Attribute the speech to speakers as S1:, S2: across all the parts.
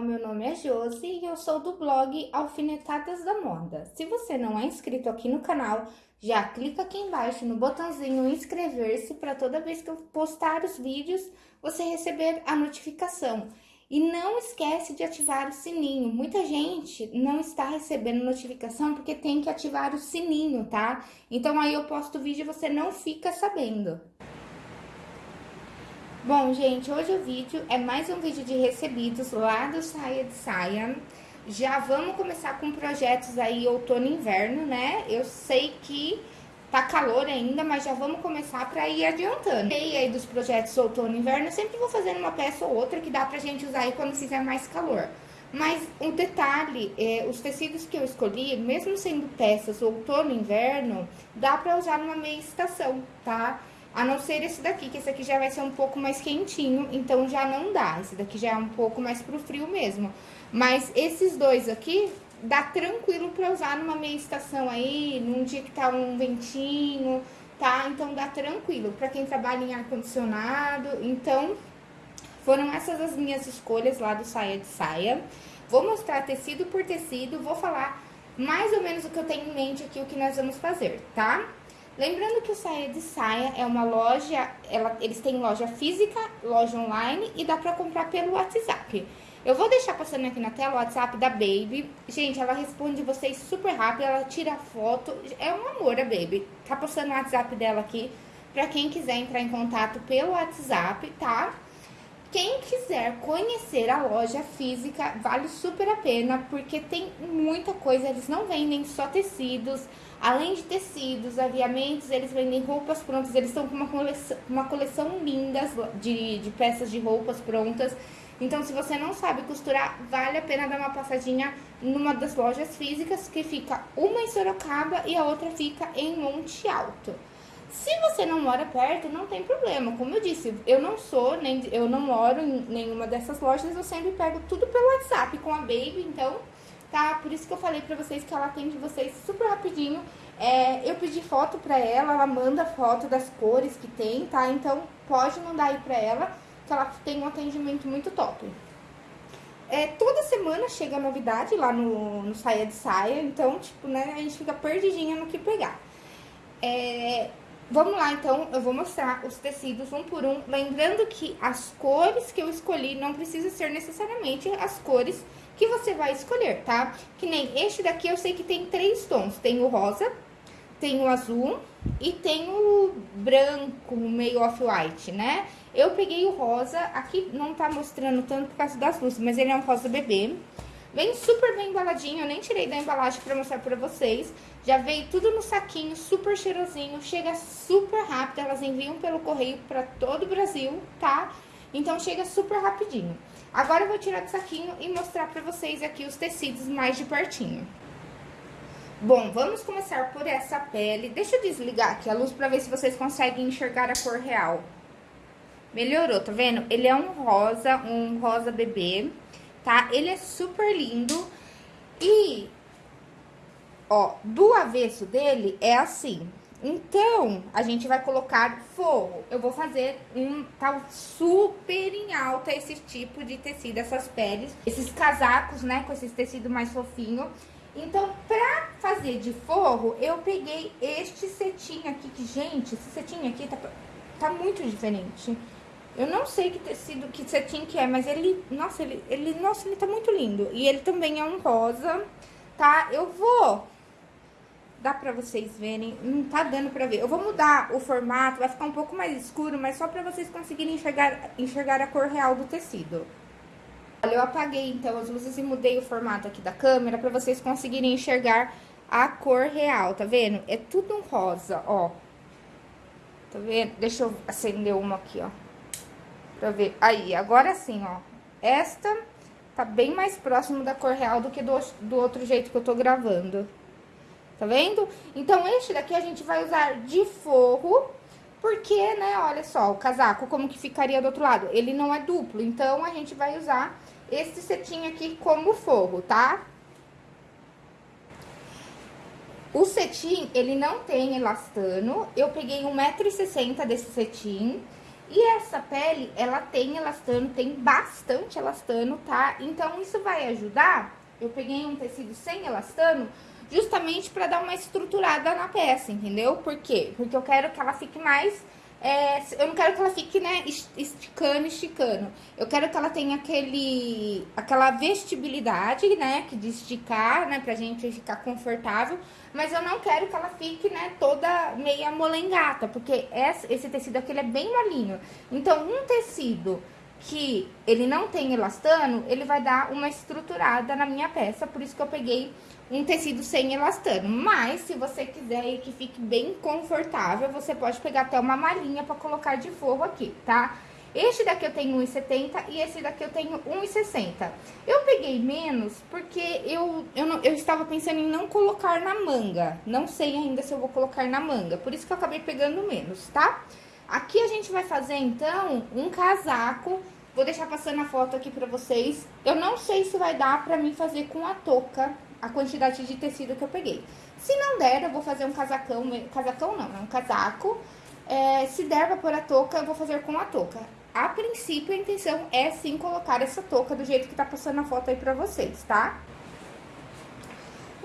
S1: meu nome é Josi e eu sou do blog Alfinetadas da Moda. Se você não é inscrito aqui no canal, já clica aqui embaixo no botãozinho inscrever-se para toda vez que eu postar os vídeos, você receber a notificação. E não esquece de ativar o sininho. Muita gente não está recebendo notificação porque tem que ativar o sininho, tá? Então aí eu posto o vídeo e você não fica sabendo. Bom, gente, hoje o vídeo é mais um vídeo de recebidos lá do Saia de Saia. Já vamos começar com projetos aí outono e inverno, né? Eu sei que tá calor ainda, mas já vamos começar pra ir adiantando. E aí dos projetos outono e inverno, eu sempre vou fazendo uma peça ou outra que dá pra gente usar aí quando fizer mais calor. Mas um detalhe, é, os tecidos que eu escolhi, mesmo sendo peças outono e inverno, dá pra usar numa meia estação, tá? A não ser esse daqui, que esse aqui já vai ser um pouco mais quentinho, então já não dá. Esse daqui já é um pouco mais pro frio mesmo. Mas esses dois aqui, dá tranquilo pra usar numa meia estação aí, num dia que tá um ventinho, tá? Então dá tranquilo. Pra quem trabalha em ar-condicionado, então... Foram essas as minhas escolhas lá do Saia de Saia. Vou mostrar tecido por tecido, vou falar mais ou menos o que eu tenho em mente aqui, o que nós vamos fazer, tá? Lembrando que o Saia de Saia é uma loja, ela, eles têm loja física, loja online e dá pra comprar pelo WhatsApp. Eu vou deixar passando aqui na tela o WhatsApp da Baby. Gente, ela responde vocês super rápido, ela tira foto. É um amor a Baby. Tá postando o WhatsApp dela aqui pra quem quiser entrar em contato pelo WhatsApp, tá? Quem quiser conhecer a loja física, vale super a pena, porque tem muita coisa, eles não vendem só tecidos, além de tecidos, aviamentos, eles vendem roupas prontas, eles estão com uma coleção, uma coleção linda de, de peças de roupas prontas. Então, se você não sabe costurar, vale a pena dar uma passadinha numa das lojas físicas, que fica uma em Sorocaba e a outra fica em Monte Alto. Se você não mora perto, não tem problema. Como eu disse, eu não sou, nem eu não moro em nenhuma dessas lojas, eu sempre pego tudo pelo WhatsApp com a Baby, então, tá? Por isso que eu falei pra vocês que ela atende vocês super rapidinho. É, eu pedi foto pra ela, ela manda foto das cores que tem, tá? Então, pode mandar aí pra ela, que ela tem um atendimento muito top. É, toda semana chega novidade lá no, no Saia de Saia, então, tipo, né, a gente fica perdidinha no que pegar. É, Vamos lá, então, eu vou mostrar os tecidos um por um, lembrando que as cores que eu escolhi não precisa ser necessariamente as cores que você vai escolher, tá? Que nem este daqui eu sei que tem três tons, tem o rosa, tem o azul e tem o branco, meio off-white, né? Eu peguei o rosa, aqui não tá mostrando tanto por causa das luzes, mas ele é um rosa bebê. Vem super bem embaladinho, eu nem tirei da embalagem pra mostrar pra vocês. Já veio tudo no saquinho, super cheirosinho, chega super rápido, elas enviam pelo correio pra todo o Brasil, tá? Então chega super rapidinho. Agora eu vou tirar do saquinho e mostrar pra vocês aqui os tecidos mais de pertinho. Bom, vamos começar por essa pele. Deixa eu desligar aqui a luz pra ver se vocês conseguem enxergar a cor real. Melhorou, tá vendo? Ele é um rosa, um rosa bebê tá? Ele é super lindo e, ó, do avesso dele é assim. Então, a gente vai colocar forro. Eu vou fazer um tal super em alta esse tipo de tecido, essas peles. Esses casacos, né, com esses tecidos mais fofinho. Então, pra fazer de forro, eu peguei este cetim aqui, que, gente, esse cetim aqui tá, tá muito diferente. Eu não sei que tecido, que cetim que é, mas ele, nossa, ele, ele, nossa, ele tá muito lindo. E ele também é um rosa, tá? Eu vou, dá pra vocês verem, não tá dando pra ver. Eu vou mudar o formato, vai ficar um pouco mais escuro, mas só pra vocês conseguirem enxergar, enxergar a cor real do tecido. Olha, eu apaguei então as luzes e mudei o formato aqui da câmera pra vocês conseguirem enxergar a cor real, tá vendo? É tudo um rosa, ó. Tá vendo? Deixa eu acender uma aqui, ó. Pra ver. Aí, agora sim, ó. Esta tá bem mais próximo da cor real do que do, do outro jeito que eu tô gravando. Tá vendo? Então, este daqui a gente vai usar de forro, porque, né, olha só, o casaco, como que ficaria do outro lado? Ele não é duplo, então a gente vai usar esse cetim aqui como forro, tá? O cetim, ele não tem elastano, eu peguei 1,60m desse cetim E essa pele, ela tem elastano, tem bastante elastano, tá? Então, isso vai ajudar. Eu peguei um tecido sem elastano, justamente para dar uma estruturada na peça, entendeu? Por quê? Porque eu quero que ela fique mais é, eu não quero que ela fique, né, esticando, esticando. Eu quero que ela tenha aquele, aquela vestibilidade, né, que de esticar, né, pra gente ficar confortável. Mas eu não quero que ela fique, né, toda meia molengata, porque esse tecido aqui, ele é bem molinho. Então, um tecido que ele não tem elastano, ele vai dar uma estruturada na minha peça, por isso que eu peguei um tecido sem elastano. Mas, se você quiser que fique bem confortável, você pode pegar até uma malinha para colocar de forro aqui, tá? Este daqui eu tenho 1,70 e esse daqui eu tenho 1,60. Eu peguei menos porque eu, eu, não, eu estava pensando em não colocar na manga. Não sei ainda se eu vou colocar na manga, por isso que eu acabei pegando menos, tá? Aqui a gente vai fazer, então, um casaco. Vou deixar passando a foto aqui pra vocês. Eu não sei se vai dar pra mim fazer com a touca a quantidade de tecido que eu peguei. Se não der, eu vou fazer um casacão, casacão não, é um casaco. É, se der pra pôr a touca, eu vou fazer com a touca. A princípio, a intenção é sim colocar essa touca do jeito que tá passando a foto aí pra vocês, tá?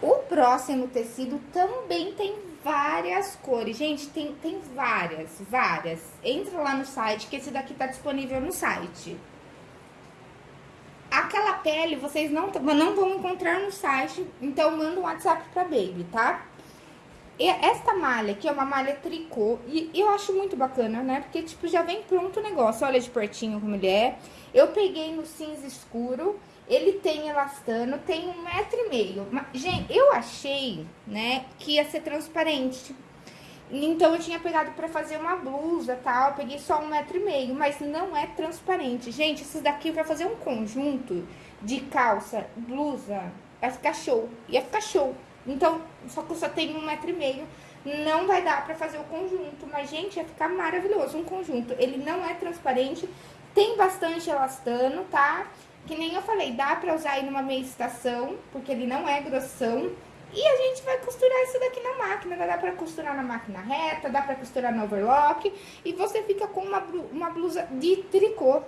S1: O próximo tecido também tem várias cores. Gente, tem, tem várias, várias. Entra lá no site, que esse daqui tá disponível no site. Aquela pele vocês não, não vão encontrar no site, então manda um WhatsApp pra Baby, tá? E esta malha aqui é uma malha tricô e eu acho muito bacana, né? Porque, tipo, já vem pronto o negócio. Olha de pertinho como ele é. Eu peguei no cinza escuro. Ele tem elastano, tem um metro e meio. Gente, eu achei, né, que ia ser transparente. Então, eu tinha pegado pra fazer uma blusa, tal, peguei só um metro e meio, mas não é transparente. Gente, esses daqui pra fazer um conjunto de calça, blusa, vai ficar show, ia ficar show. Então, só que eu só tenho um metro e meio, não vai dar pra fazer o conjunto, mas, gente, ia ficar maravilhoso um conjunto. Ele não é transparente, tem bastante elastano, tá? Que nem eu falei, dá pra usar aí numa meia estação, porque ele não é grossão. E a gente vai costurar isso daqui na máquina, dá pra costurar na máquina reta, dá pra costurar no overlock. E você fica com uma, uma blusa de tricô.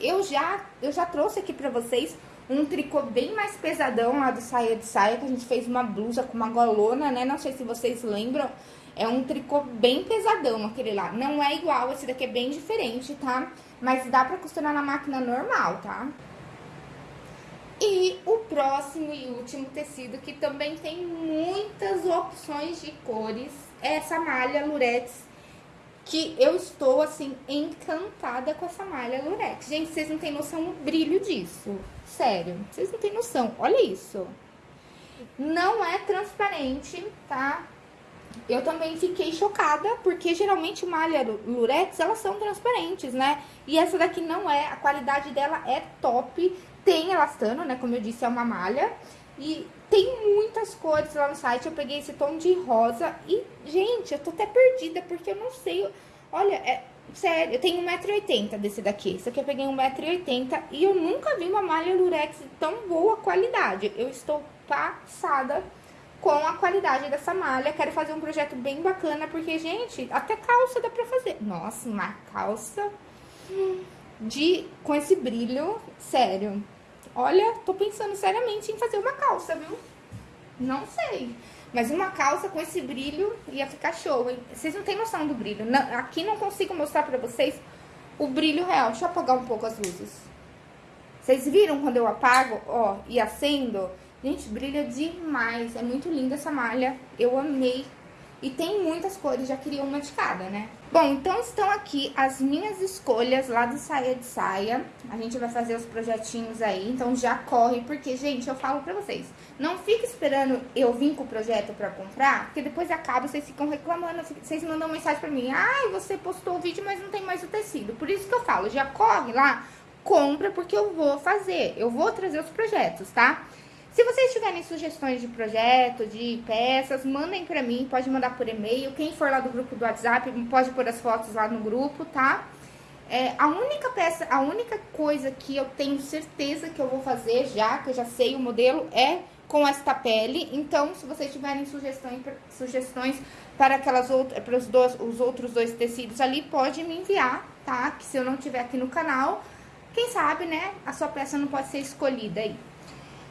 S1: Eu já, eu já trouxe aqui pra vocês um tricô bem mais pesadão lá do Saia de Saia, que a gente fez uma blusa com uma golona, né? Não sei se vocês lembram. É um tricô bem pesadão aquele lá. Não é igual, esse daqui é bem diferente, tá? Mas dá pra costurar na máquina normal, tá? E o próximo e último tecido, que também tem muitas opções de cores, é essa malha lurex, que eu estou, assim, encantada com essa malha lurex. Gente, vocês não têm noção do brilho disso. Sério, vocês não têm noção. Olha isso. Não é transparente, tá? Eu também fiquei chocada, porque geralmente malha lurex, elas são transparentes, né? E essa daqui não é, a qualidade dela é top. Tem elastano, né? Como eu disse, é uma malha. E tem muitas cores lá no site. Eu peguei esse tom de rosa. E, gente, eu tô até perdida, porque eu não sei. Olha, é. Sério, eu tenho 1,80m desse daqui. Esse aqui eu peguei 1,80m e eu nunca vi uma malha lurex de tão boa qualidade. Eu estou passada com a qualidade dessa malha. Quero fazer um projeto bem bacana, porque, gente, até calça dá pra fazer. Nossa, uma calça de com esse brilho, sério. Olha, tô pensando seriamente em fazer uma calça, viu? Não sei. Mas uma calça com esse brilho ia ficar show, hein? Vocês não têm noção do brilho. Não, aqui não consigo mostrar pra vocês o brilho real. Deixa eu apagar um pouco as luzes. Vocês viram quando eu apago, ó, e acendo? Gente, brilha demais. É muito linda essa malha. Eu amei e tem muitas cores, já queria uma de cada, né? Bom, então estão aqui as minhas escolhas lá do Saia de Saia. A gente vai fazer os projetinhos aí, então já corre, porque, gente, eu falo pra vocês, não fique esperando eu vir com o projeto pra comprar, porque depois acaba, vocês ficam reclamando, vocês mandam mensagem pra mim, ai, você postou o vídeo, mas não tem mais o tecido. Por isso que eu falo, já corre lá, compra, porque eu vou fazer, eu vou trazer os projetos, tá? Se vocês tiverem sugestões de projeto, de peças, mandem pra mim, pode mandar por e-mail. Quem for lá do grupo do WhatsApp, pode pôr as fotos lá no grupo, tá? É, a única peça, a única coisa que eu tenho certeza que eu vou fazer já, que eu já sei o modelo, é com esta pele. Então, se vocês tiverem sugestões, sugestões para aquelas outras, para os, dois, os outros dois tecidos ali, pode me enviar, tá? Que se eu não tiver aqui no canal, quem sabe, né, a sua peça não pode ser escolhida aí.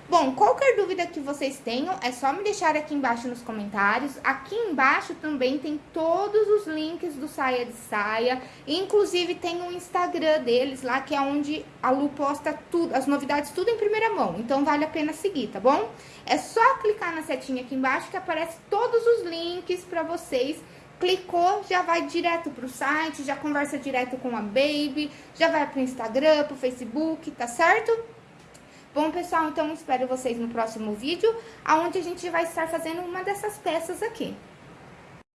S1: Bom, qualquer dúvida que vocês tenham, é só me deixar aqui embaixo nos comentários. Aqui embaixo também tem todos os links do Saia de Saia. Inclusive tem o um Instagram deles lá, que é onde a Lu posta tudo, as novidades tudo em primeira mão. Então vale a pena seguir, tá bom? É só clicar na setinha aqui embaixo que aparece todos os links pra vocês clicou, já vai direto pro site, já conversa direto com a Baby, já vai pro Instagram, pro Facebook, tá certo? Bom, pessoal, então espero vocês no próximo vídeo, onde a gente vai estar fazendo uma dessas peças aqui.